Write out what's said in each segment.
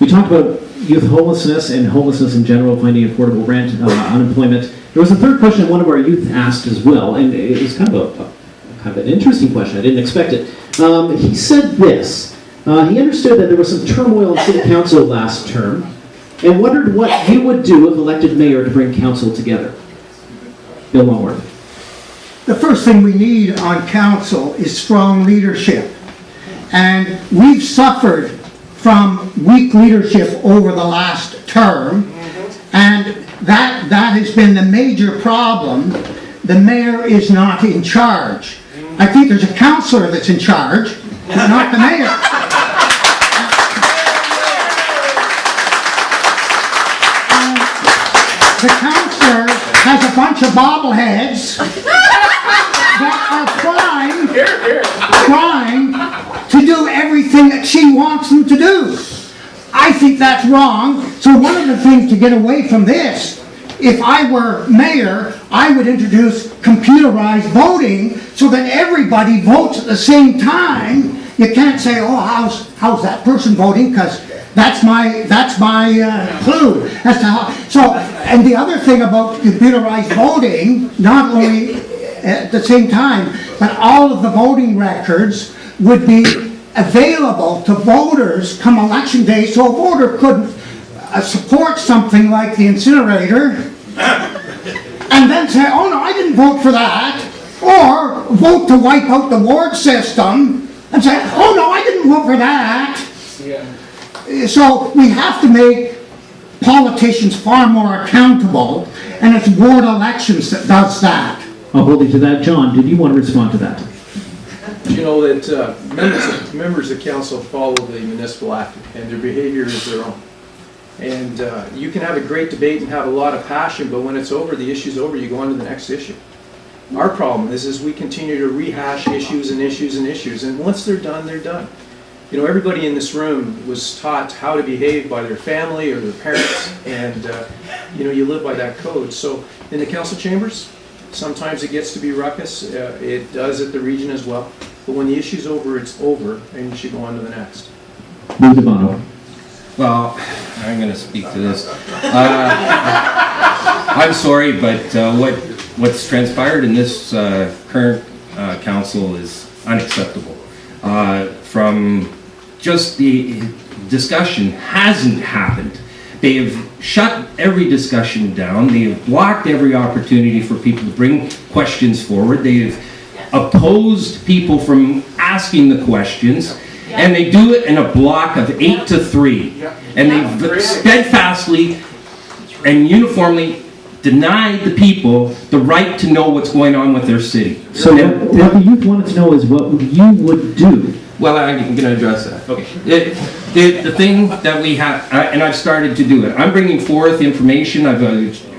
We talked about youth homelessness and homelessness in general, finding affordable rent, uh, unemployment. There was a third question one of our youth asked as well, and it was kind of a, a kind of an interesting question. I didn't expect it. Um, he said this. Uh, he understood that there was some turmoil in city council last term, and wondered what you would do if elected mayor to bring council together. Bill Longworth. The first thing we need on council is strong leadership. And we've suffered from weak leadership over the last term. Mm-hmm. And that, that has been the major problem. The mayor is not in charge. Mm. I think there's a councillor that's in charge, but not the mayor. The councillor has a bunch of bobbleheads that are trying, trying to do everything that she wants them to do. I think that's wrong, so one of the things to get away from this, if I were mayor, I would introduce computerized voting so that everybody votes at the same time. You can't say, oh, how's, how's that person voting, because that's my, that's my uh, clue as to how, so, and the other thing about computerized voting, not only at the same time, but all of the voting records would be available to voters come election day, so a voter could uh, support something like the incinerator, and then say, oh no, I didn't vote for that, or vote to wipe out the ward system, and say, oh no, I didn't vote for that. Yeah. So we have to make politicians far more accountable, and it's ward elections that does that. I'll hold you to that. John, did you want to respond to that? You know that uh, members, of- members of council follow the municipal act, and their behavior is their own. And uh, you can have a great debate and have a lot of passion, but when it's over, the issue's over, you go on to the next issue. Our problem is, is we continue to rehash issues and issues and issues, and once they're done, they're done. You know, everybody in this room was taught how to behave by their family or their parents, and, uh, you know, you live by that code. So in the council chambers, sometimes it gets to be ruckus, uh, it does at the region as well. But when the issue's over, it's over, and you should go on to the next. Lou DiBono. Well, I'm going to speak to this. Uh, I'm sorry, but uh, what what's transpired in this uh, current uh, council is unacceptable. Uh, From just the discussion hasn't happened. They have shut every discussion down. They have blocked every opportunity for people to bring questions forward. They have opposed people from asking the questions. And they do it in a block of eight to three. And they've steadfastly and uniformly denied the people the right to know what's going on with their city. So what, what the youth wanted to know is what you would do. Well, I'm going to address that. Okay. It- The, the thing that we have, I- and I've started to do it, I'm bringing forth information I've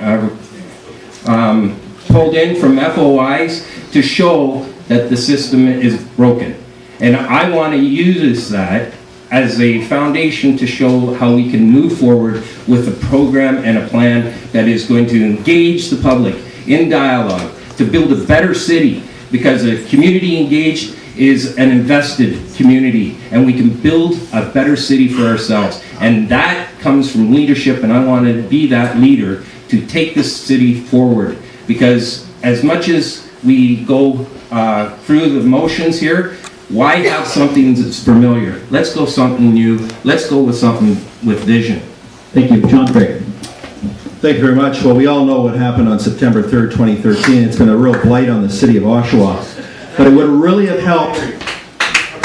uh, um, pulled in from FOIs to show that the system is broken. And I want to use that as a foundation to show how we can move forward with a program and a plan that is going to engage the public in dialogue to build a better city because a community engaged is an invested community and we can build a better city for ourselves. And that comes from leadership and I want to be that leader to take this city forward because as much as we go uh, through the motions here, why have something that's familiar? Let's go something new. Let's go with something with vision. Thank you. John Craig. Thank you very much. Well, we all know what happened on September 3rd, 2013. It's been a real blight on the city of Oshawa. But it would really have helped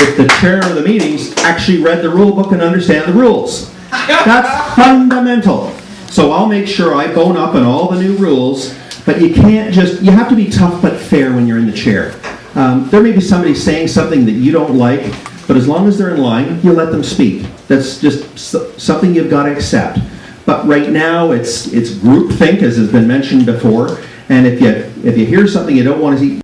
if the chair of the meetings actually read the rule book and understand the rules. That's fundamental. So I'll make sure I bone up on all the new rules, but you can't just, you have to be tough but fair when you're in the chair. Um, there may be somebody saying something that you don't like, but as long as they're in line, you let them speak. That's just something you've got to accept. But right now, it's, it's groupthink, as has been mentioned before, and if you, if you hear something you don't want to see,